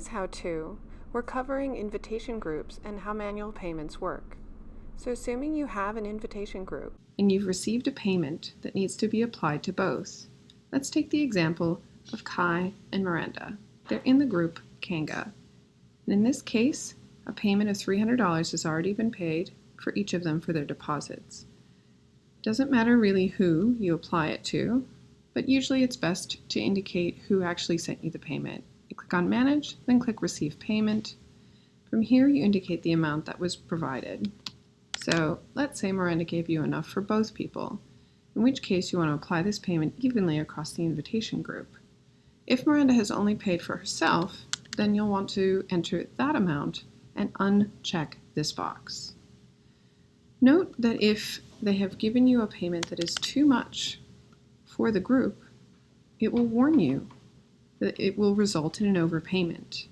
today's how-to, we're covering invitation groups and how manual payments work. So assuming you have an invitation group and you've received a payment that needs to be applied to both, let's take the example of Kai and Miranda. They're in the group Kanga. And in this case, a payment of $300 has already been paid for each of them for their deposits. Doesn't matter really who you apply it to, but usually it's best to indicate who actually sent you the payment. Click on Manage, then click Receive Payment. From here, you indicate the amount that was provided. So let's say Miranda gave you enough for both people, in which case you want to apply this payment evenly across the invitation group. If Miranda has only paid for herself, then you'll want to enter that amount and uncheck this box. Note that if they have given you a payment that is too much for the group, it will warn you it will result in an overpayment.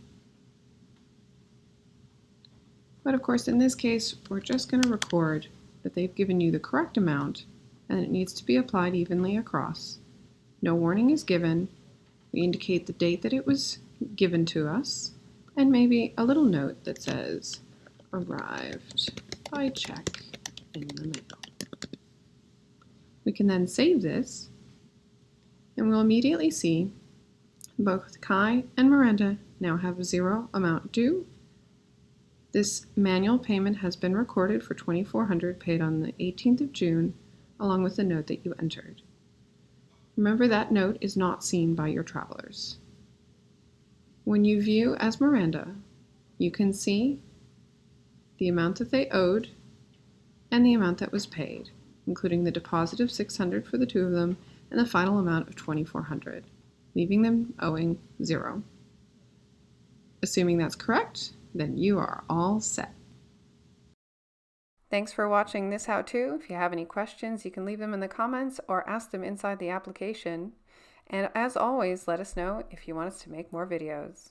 But of course, in this case, we're just going to record that they've given you the correct amount and it needs to be applied evenly across. No warning is given. We indicate the date that it was given to us and maybe a little note that says arrived by check in the mail. We can then save this and we'll immediately see both Kai and Miranda now have a zero amount due. This manual payment has been recorded for 2400 paid on the 18th of June along with the note that you entered. Remember that note is not seen by your travelers. When you view as Miranda, you can see the amount that they owed and the amount that was paid, including the deposit of 600 for the two of them and the final amount of 2400, leaving them owing zero. Assuming that's correct, then you are all set. Thanks for watching this how-to. If you have any questions, you can leave them in the comments or ask them inside the application. And as always, let us know if you want us to make more videos.